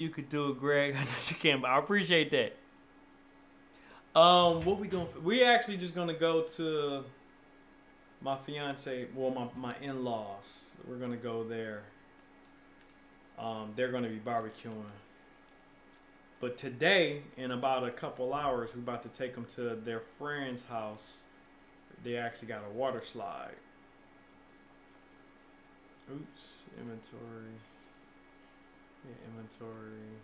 You could do it, Greg. I know you can, but I appreciate that. Um, what we doing? We actually just gonna go to my fiance, well, my my in laws. We're gonna go there. Um, they're gonna be barbecuing. But today, in about a couple hours, we're about to take them to their friend's house. They actually got a water slide. Oops, inventory. Yeah, inventory.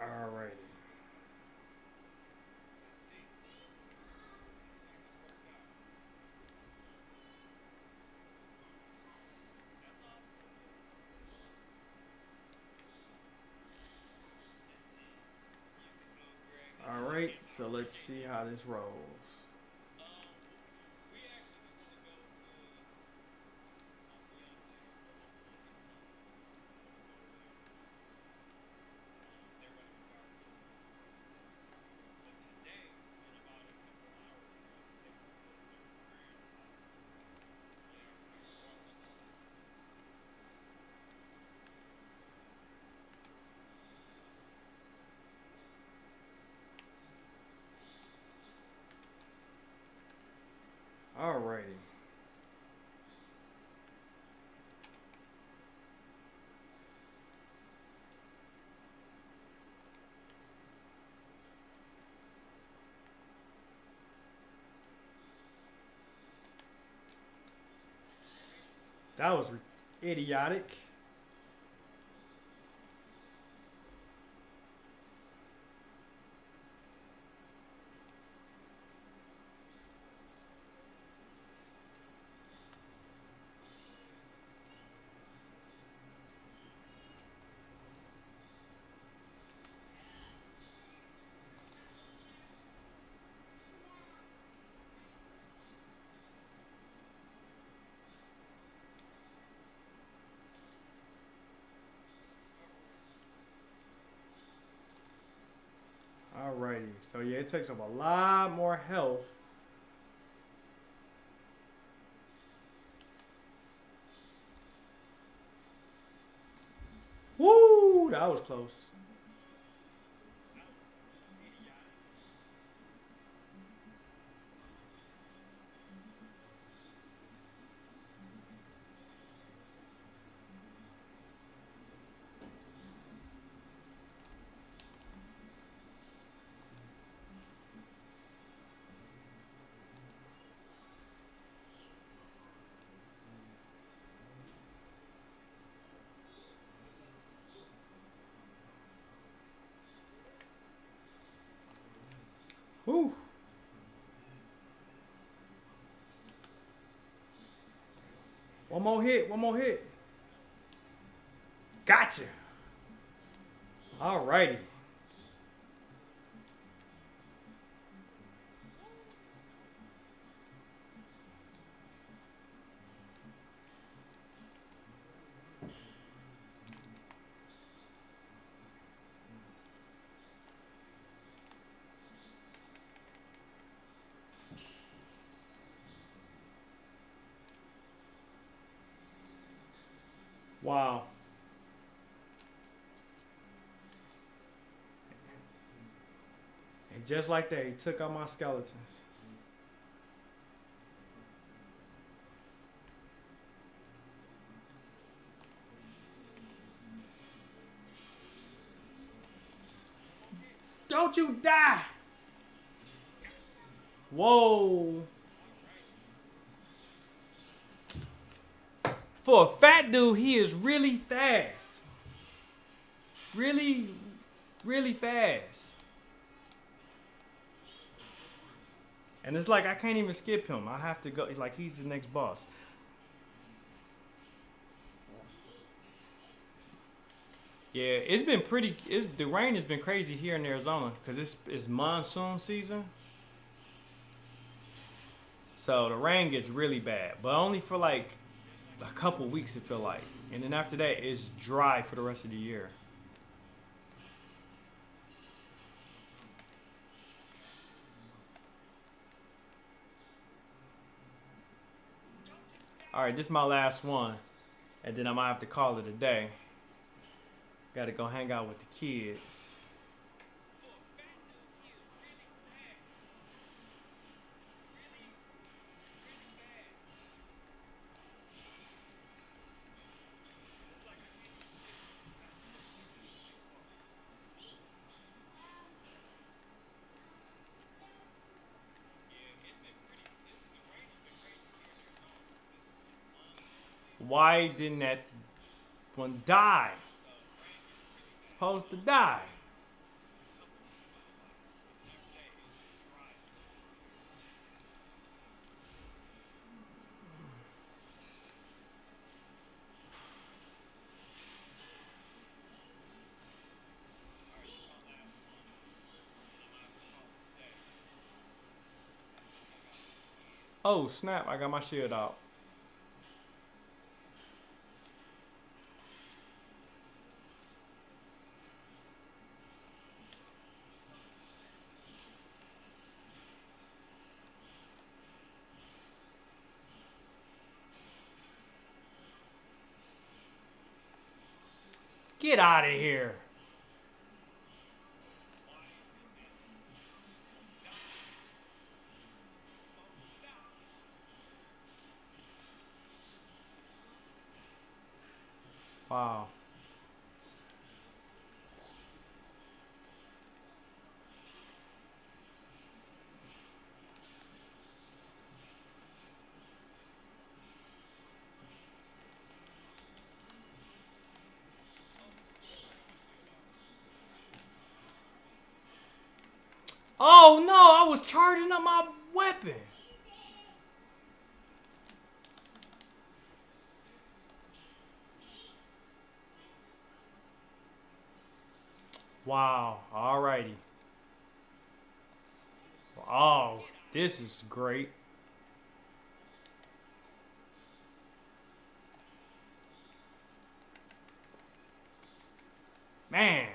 Alrighty. Alright, so let's see how this rolls. Alrighty. That was idiotic. Alrighty, so yeah, it takes up a lot more health. Woo, that was close. Woo. One more hit, one more hit. Gotcha. All righty. Wow. And just like that, he took out my skeletons. Don't you die! Whoa. For a fat dude, he is really fast. Really, really fast. And it's like I can't even skip him. I have to go. Like he's the next boss. Yeah, it's been pretty. It's, the rain has been crazy here in Arizona because it's it's monsoon season. So the rain gets really bad, but only for like a couple weeks. It feel like, and then after that, it's dry for the rest of the year. All right, this is my last one. And then I might have to call it a day. Gotta go hang out with the kids. Why didn't that one die? Supposed to die. Oh snap, I got my shield out. Get out of here. Oh no, I was charging up my weapon. Wow, alrighty. Oh, this is great. Man,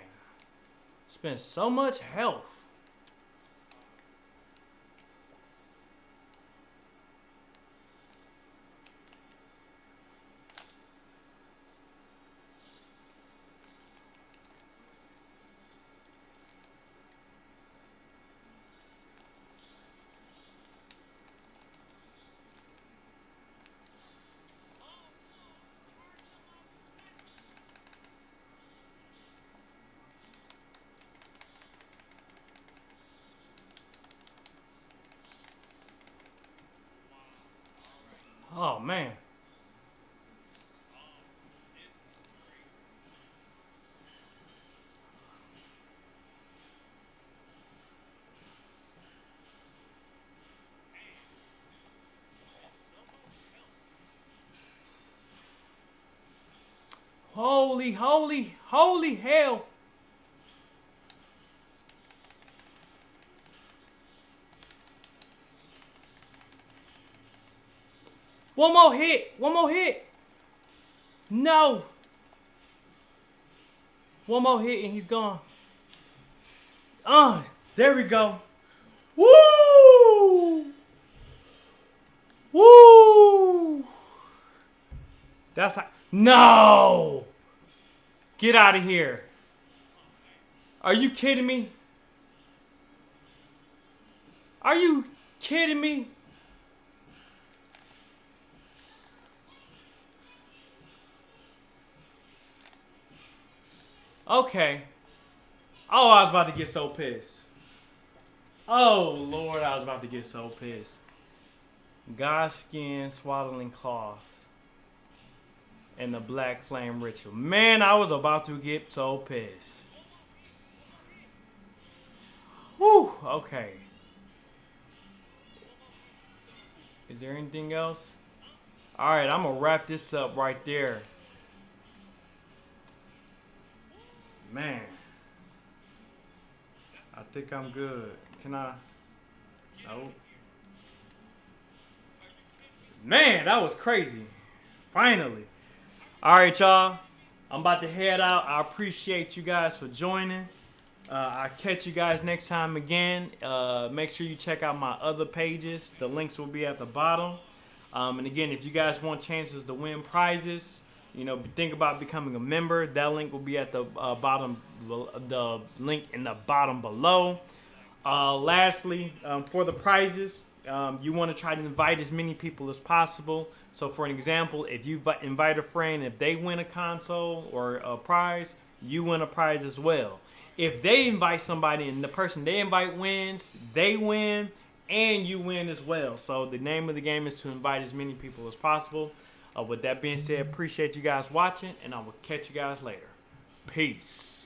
spent so much health. Oh man. Holy, holy, holy hell. One more hit. One more hit. No. One more hit and he's gone. Ah, uh, there we go. Woo! Woo! That's no. Get out of here. Are you kidding me? Are you kidding me? Okay. Oh, I was about to get so pissed. Oh, Lord, I was about to get so pissed. Godskin, swaddling cloth, and the black flame ritual. Man, I was about to get so pissed. Whew, okay. Is there anything else? Alright, I'm going to wrap this up right there. Man. I think I'm good. Can I? No. Man, that was crazy. Finally. All right, y'all. I'm about to head out. I appreciate you guys for joining. Uh, I'll catch you guys next time again. Uh, make sure you check out my other pages. The links will be at the bottom. Um, and again, if you guys want chances to win prizes, you know, think about becoming a member. That link will be at the uh, bottom, the link in the bottom below. Uh, lastly, um, for the prizes, um, you want to try to invite as many people as possible. So, for an example, if you invite a friend, if they win a console or a prize, you win a prize as well. If they invite somebody and the person they invite wins, they win and you win as well. So, the name of the game is to invite as many people as possible. Uh, with that being said, appreciate you guys watching, and I will catch you guys later. Peace.